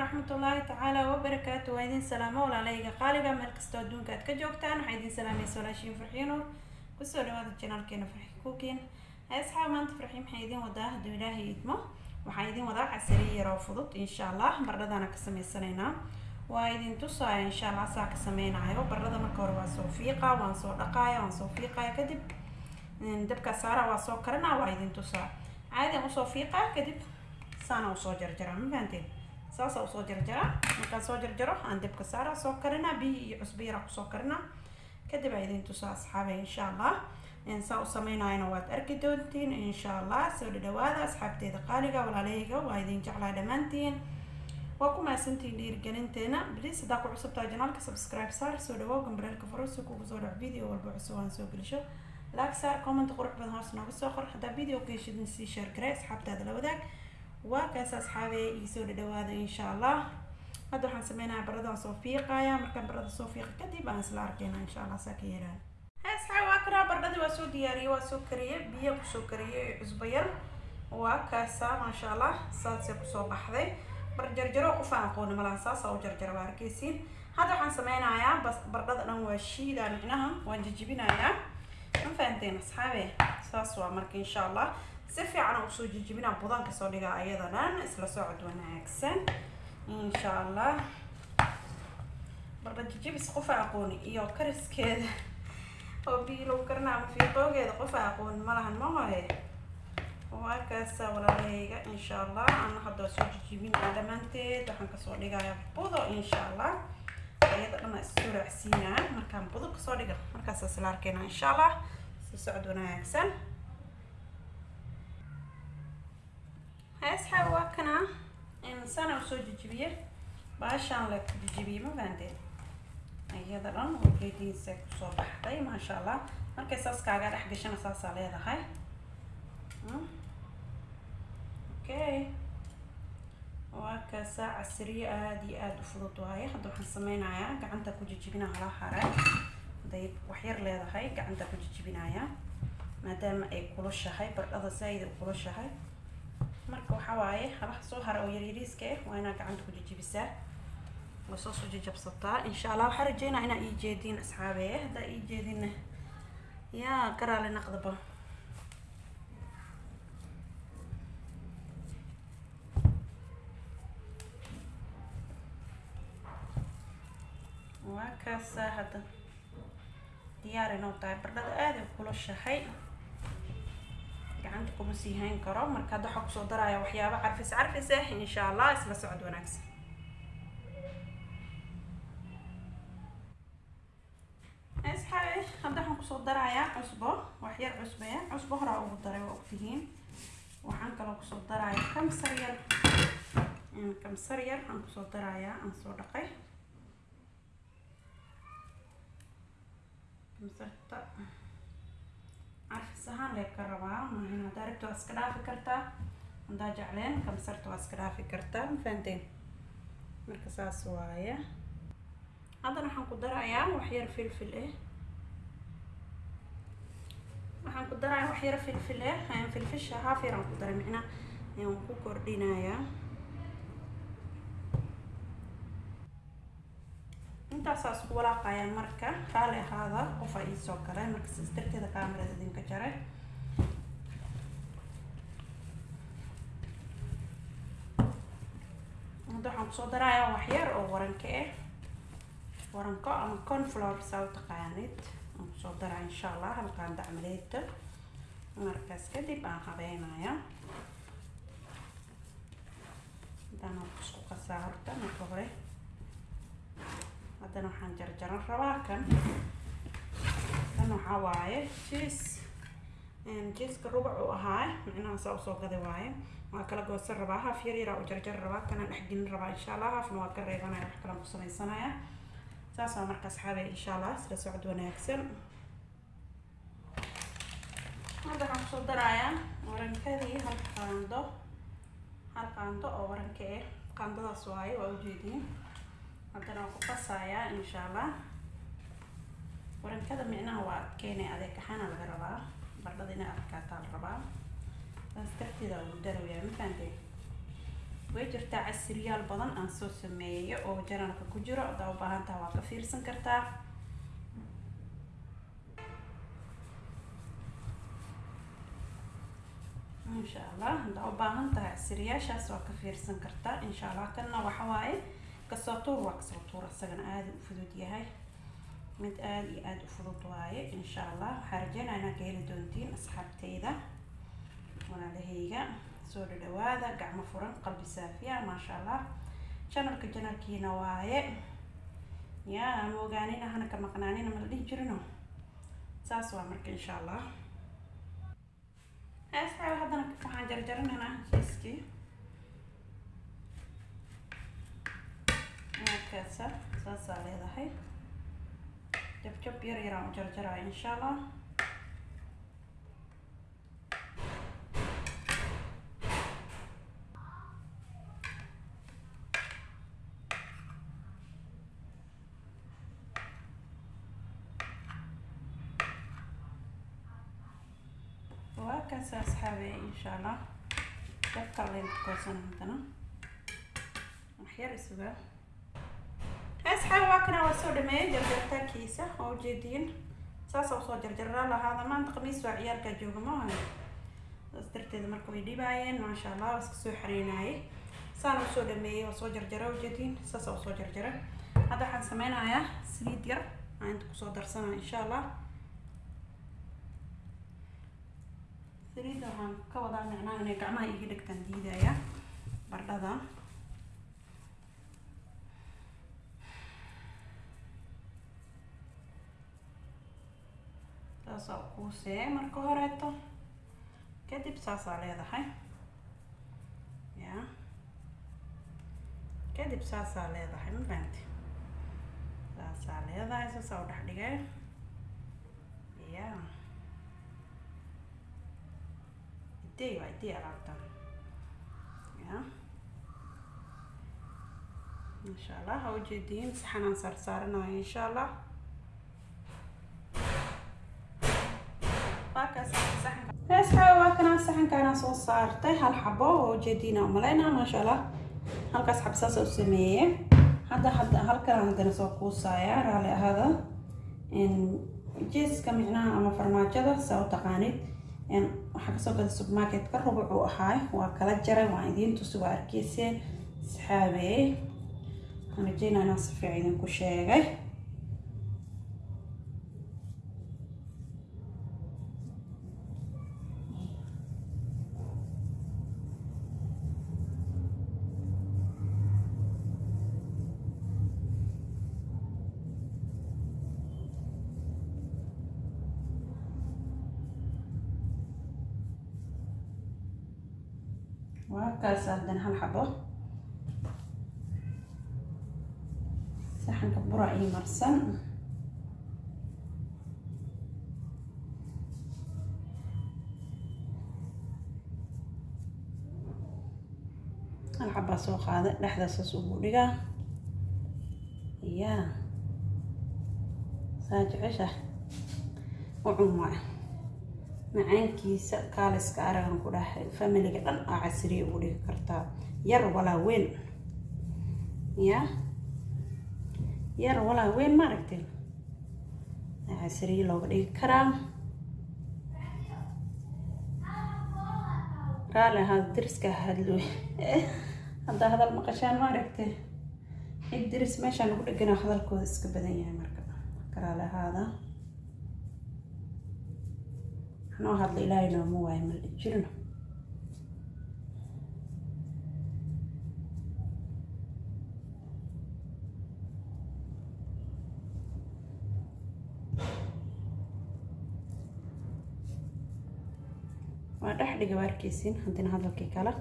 waraxmatullaahi tacaala wabarakaatu waa idin salaamo walaalayga qaaliga meel kastoo adduunka aad ka joogtaan waxaa idin salaamaysa walaashiin farxiin nuur. Kusoo dhawaada janaalkeena farxi kuukiin asxaab maanta farxi maxay idin wadaa? Hadduu ilaahay idmo waxaa idin wadaa casariye yaroo fudud insha allah bardhadana ka sameysanaynaa waa idin tusaaya insha allah saa ka sameynayo bardhada marka hore waa soo fiiqa waan soo dhaqaaya waan soo fiiqaya kadib dabka saara waa soo karana waa idin tusaa. Caadian u soo fiiqaa kadib saana u soo jarjaraa. Ma fahanteen saasa u soo jarjaraa markaan soo jarjaro aan dabka saara soo karinaa biyi iyo cusbo yara ku soo karinaa kadib aa idin tusaa asxaabe insha allah saa u sameynayana waad arki doontiin insha allah soo dhadhawaada asxaabteeda qaaliga walaalahayga waa idin jeclaa dhammaantiin. Waa ku mahadsantiin dhiirigelinteena bliis haddaa ku cusubtaa janaalka subscribe saar soo dhawow gambareelka farusi kugu soo dhac video walba cusub aan soo gelisho. Laag saar comment qurux badan hoos nooga soo qor. Haddaa video ka sii share garee asxaabtaada la wadaag waa kaas asxaabe iisoo dhadhawaada insha allah hadda waxaan sameynayaa baradaan soo fiiqaya markaan barada soo fiiqa kadib aan isla arkeyna insha allah saa ka yeelaan asxaab waa karaa baradadii waa soo diyaariyey waa soo kariyey. Biyo ku soo kariyey cusbo yar. Waa kaasa maasha allah saasay ku soo baxday. Bar jarjaro qof aan aqooni malaha saasa u jarjara waa arkeysiin hadda waxaan sameynayaa bas bardhada dhan waa shiidaa micnaha waan jijibinayaa. Ma fahanteen asxaabe saas waa marka insha allah si fiican u soo jijibinaa budan ka soo dhigaa ayada dhan isla socod wanaagsan insha allah bardha jijibis qofa aqooni iyo kariskeeda. Oo biilow karna ama fiiqoogeeda qofa aqooni malahan ma hoye waa kaasa walaalahayga insha allah ana hadda soo jijibinaa dhammaanteed waxaan ka soo dhigayaa budo insha allah ayada dhan isoo raacsiinaa markaan budo ka soo dhiga markaas isla arkeyna insha allah si socod wanaagsan asxaab waa kana sana u soo jijibiye baashaan la jijibiye ma fahanteen iyada dhan ujeediinsa ku soo baxday maasha allah markay saas kaaga dhex gashana saasaa leedahay okay. Waa kaasaa casriye aada iyo aada u fudud waaye hadda waxaan sameynayaa gacanta ku jijibina hala hare haday waxyar leedahay gacanta ku jijibinayaa maadaama ay kulushahay bardhada saa-id u kulushahay marka waxaa waaye halaha soo hara oo yaryariiska ah waa inaad gacanta ku jijibisaa waa soo soo jajabsataa. Insha allah waxaa rajeynaa inaa ii jeediin asxaabe haddaa ii jeedinna. Yaa garaale naqdaba waa kaasaa hadda diyaar inoo tahay. Bardhada aada u kulushahay gacanta kuma sii hayn karo. Marka hadda waxaa ku soo daraya waxyaabo carfis carfis ah insha allah isla socod wanaagsan. Asxaabe hadda waxaan ku soo darayaa cusbo. Waxyar cusbaya cusbo horaa ugu daray waa ogtihiin. Waxaan kaloo ku soo daraya kamsar yar. Kamsar yar aan ku soo darayaa aan soo dhaqay. Kamsarta ahaan lee ka rabaa maahin haddaa rabta waa iska dhaafi kartaa haddaa jecleen kamsarta waa iska dhaafi kartaa ma fahanteen marka saas waaye haddana waxaan ku darayaa waxyar filfil ah waxaan ku darayaa waxyar filfil ah filfisha haaf yaraan ku daray micnaa waan ku kordhinayaa intaasaa isku walaaqayaan marka raali ahaada qofa iisoo galay. Marka sias darteeda kaamirada idinka jaray. Hadda waxaan ku soo darayaa waxyar oo waranka ah waranko ama conflower saa u taqaanid. Aan ku soo daraa insha allah halkaan dacmaleeda markaas kadib aan habeynaya hadana isku qasaa horta marka hore haddana waxaan jarjaran rabaa kan. Kan waxaa waaye jiis jiiska rubac uu ahaa micnaha saa u soo gaday waaye. Waa kala goosan rabaa haaf yar yaraa u jarjar rabaa kana dhexgelin rabaa insha allah haafna waa ka reebanaya wax kalaan ku sameysanaya saas waa marka asxaabe insha allah isla socod wanaagsan. Hadda waxaan ku soo darayaa warankadii hal qaando. Hal qaando oo waranka ah qaandadaas waaye waa ujeediin haddana waan ku qasayaa insha allah warankada micnaha waa adkeynay adeeg ahaana laga rabaa bardhada inay adkaataa la rabaa. Saas darteeda ugu darayaa ma fahanteen way jirtaa casiriyaal badan aan soo sameeyay oo janalka ku jiro haddaa u baahan taha waa ka fiirsan kartaa. Insha allah haddaa u baahan tahay casiriyaashaas waa ka fiirsan kartaa insha allah kanna waxa waaye ka soo tuur waa ka soo tuur isagana aada u fudud yahay. Mid aada iyo aada u fudud waaye insha allah waxaa rajeynaa inaad ka heli doontiin asxaabteyda walaalahayga. Soo dhadhawaada gacmo furan qalbi saafiya maasha allah janalka janalkiina waaye. Ya ama ogaanina hana ka maqnaanina mala dhihi jirino? Saas waa marka insha allah asxaab haddana waxaan jarjarinaynaa jiiskii saasaa leedahay jabjab yar yaraan u jarjaraya insha allah waa kaas asxaabe insha allah dabka leen koosan haddana waxyar isuga asxaab waa kana waa soo dhameeyay jarjartaankiisa oo ujeediin saasa u soo jarjaraa lahaada maanta khamiis waa ciyaalkaa jooga maaha saas darteeda marka way dhibaayeen maasha allah waa iska soo xareynaayay saana u soo dhameeyay waa soo jarjara ujeediin saasa u soo jarjara hadda waxaan sameynayaa saliid yar aan inta ku soo darsanaya insha allah saliidda waxaan ka wadaa micnaha inay gacmaha iga dhegtaan diidaya bardhada saasaa kuusee marka horeeto kadib saasaa leedahay ya kadib saasaa leedahay ma fahamti saasaa leedahay saasaa u dhex dhigay ya idey waa idey alaabtan ya insha allah ha ujeediin saxanaan saarsaaranayo insha allah asxaab waa kanaa saxankaana soo saartay hal xabo oo ujeediina umaleynaa maasha allah halkaas xab saasa u sameeye hadda hadda halkan haddana soo kuusaaya raali ahaada. Jeeska micnaha ama farmaajada saa u taqaanid. Waxaa ka soo gada supermarketka rubuc uu ahaay waa kala jaray waan idiin tusi waa arkeyseen asxaabey waxaan rajeynaa inaan si fiican idinku sheegay waa kaas haddana hal xabo. Saxanka bura ii marsan. Hal xabaa soo qaada dhexdaasaas ugu dhigaa ya saa jecesha ucun waay macaankiisa kaaliska aragan ku dhahay familiga dhan aa casriya ugu dhigi kartaa yar walaa weyn. Ya? Yar walaa weyn ma aragteen aa casriya looga dhigi karaa. Raali ahaa dariska hadlo haddaa hadal maqashaan ma aragtee cid daris meeshaan ugu dhegana hadalkooda iska badan yahay marka. Raali ahaada noo hadla ilaahay nooma waayo mal jirno waa dhex dhiga waa arkeysin haddina hadalkii kale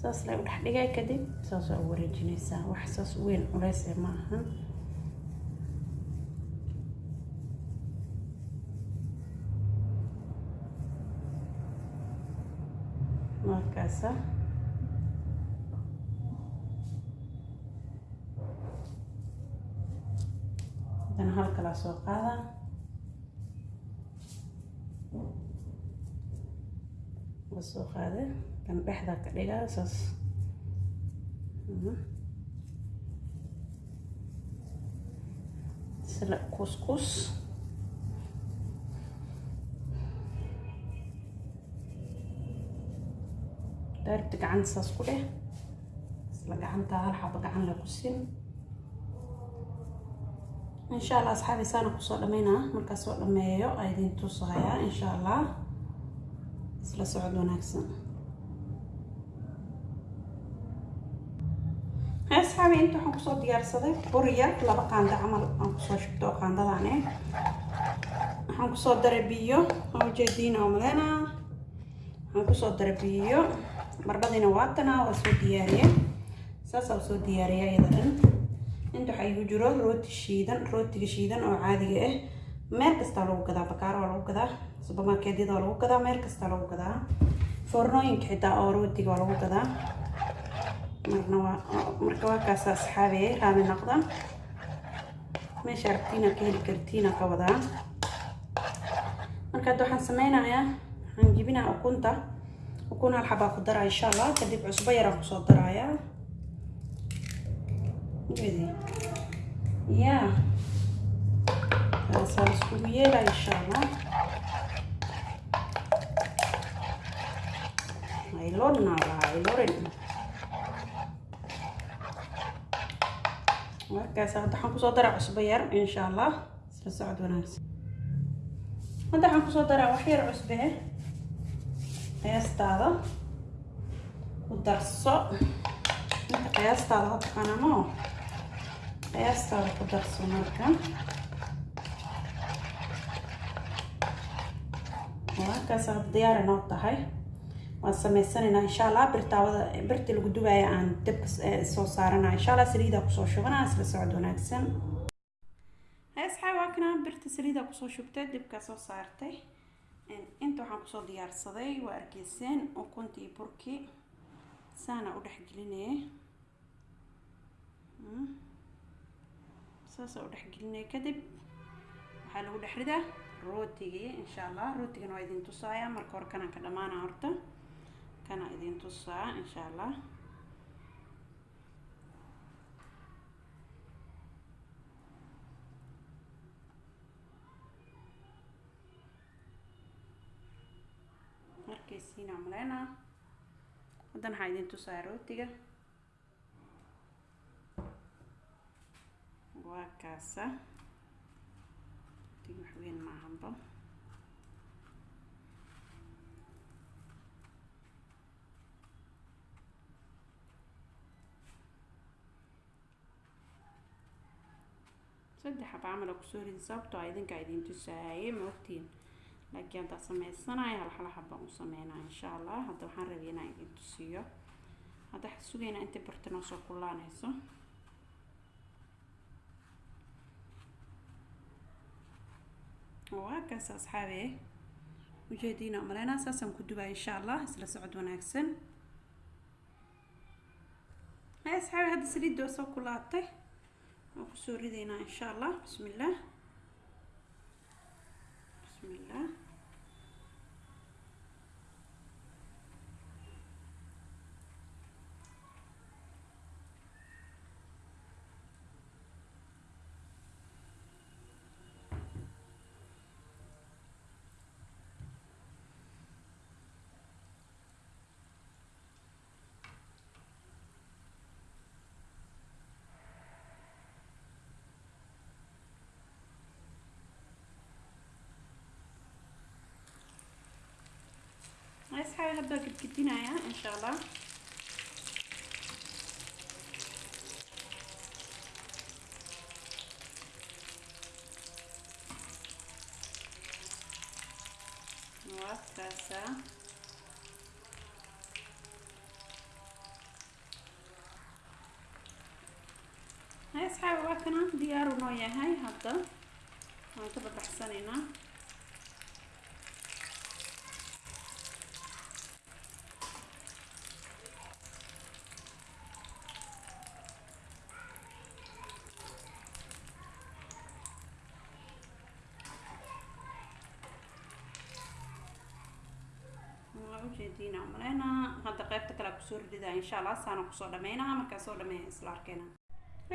saas lay u dhex dhigay kadib saas waa u wareejinaysaa wax saas weyn culeyse ma ahan markaasa haddana hal kalaa soo qaada waa soo qaada kan dhexda ka dhigaa saas sila kuskus daaribta gacanta saas ku dheh isla gacanta hal xaba gacan la kusin insha allah asxaabi saana ku soo dhameynaa markaa soo dhameeyo a idin tusahayaa insha allah isla socod wanaagsan asxaabi inta waxaan ku soo diyaarsaday bur yar laba qaando camal aan ku soo shubto oo qaandadan waxaan ku soo daray biyo oo ujeediin oo malena waxaan ku soo daray biyo barbadiina waatana waa soo diyaariye saasaa u soo diyaariya iyada dhan inta waxaa igu jiro rooti shiidan rootiga shiidan oo caadiga ah meel kastaa lagu gadaa bakaaro waa lagu gadaa subermarketyada waa lagu gadaa meel kastaa lagu gadaa. Foornooyinka xitaa oo rootiga waa lagu gadaa. Marna waa marka waa kaasa asxaabiye raali noqda meesha aragtiina ka heli kartiina ka wadaa marka hadda waxaan sameynayaa waxaan jibinaa ukunta ukun hal xabaa ku daraa insha allah kadib cusbo yaraan ku soo daraaya ya kaasaa iskugu yeelaa insha allah aylorna lahaa aylorin markaas hadda waxaan ku soo daraa cusbo yar insha allah isla socod wanaagsan. Hadda waxaan ku soo daraa wax yar cusbe qiyaastaada ku darso inta qiyaastaada ha taqaanamo qiyaastaada ku darso marka markaas hadda diyaar inoo tahay waan sameysanaynaa insha allah birtaawada birta lagu dubaaya aan dabka soo saarana insha allah saliida ku soo shubana isla socod wanaagsan asxaab waa kana birta saliida ku soo shubtay dibka soo saartay inta waxaan ku soo diyaarsaday waa argeyseen ukuntii burkii saana u dhexgelinaya saasa u dhexgelinaya kadib waxaa lagu dhex ridaa rootigii insha allah rootigana waa idin tusaaya marka hore kanaan ka dhamaana horta. Kana idin tusaa insha allah markaysiina maleyna haddana waxaa idin tusaa rootiga waa kaasa rootiga wax weyn maahanba saddex xaba camal a ku soo ridi sababtoo a idinkaa idin tusaaye ma ogtiin laakiin haddaa sameysanayo hal hal xabaan u sameynaa insha allah hadda waxaan rabay inaan idin tusiyo. Hadda waxaa sugaynaa intay barta noo soo kullaanayso waa kaas asxaabe ujeediina maleynaa saasaan ku dubaa insha allah isla socod wanaagsan. Hay asxaabe hadda saliidda soo kulaatay. Waan ku soo ridaynaa insha allah bismi illah bismi illah asxaabi hadda waa gedgedinayaa insha allah waa kaasaa hay asxaabi waa kana diyaaru noo yahay hadda waan ka babaxsanaynaa ujeediina umaleynaa hadda qaybta kale ku soo ridaa insha allah saana ku soo dhameynaha markaa soo dhameeya isla arkeena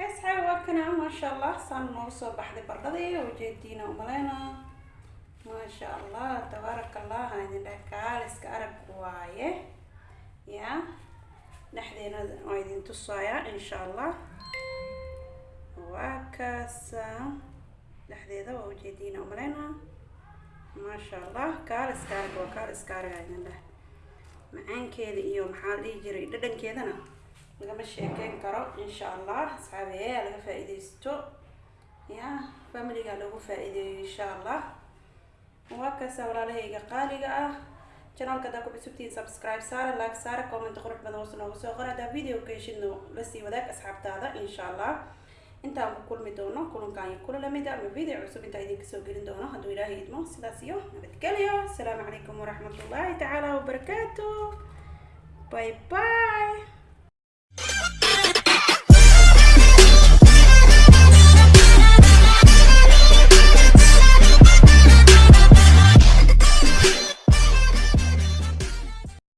asxaabi waa maasha allah saan noogu soo baxday bardhadii ujeediina umaleynaa maasha allah tabaaraka allah idin dheh kaaliska arag waaye. Ya dhexdeena waa idin tusayaa insha allah waa kaasa. Dhexdeeda waa ujeediina umaleynaa maasha allah kaaliska arag waa kaaliska idin dheh macaankeeda iyo maxaa la dhihi jiray dhadhankeedana lagama sheekeyn karo insha allah asxaabiye laga faa-iideysto ya familiga lagu faa-iideeyo insha allah waa kaasa walaalahayga qaaliga ah. Janaalka hadaa ku cusubtiin subscribe saara like saara comment qurux badan hoos noogu soo qor haddaa video ka heshidno la sii wadaag asxaabtaada insha allah intaan ku kulmi doono kulankan iyo kula la mid ama video cusub intaa idinka soo gelin doono hadduu ilaahay idmo sidaas iyo nabadgelyo asalaamu calaykum waraxmatullaahi tacaala wabarakaatu bye bye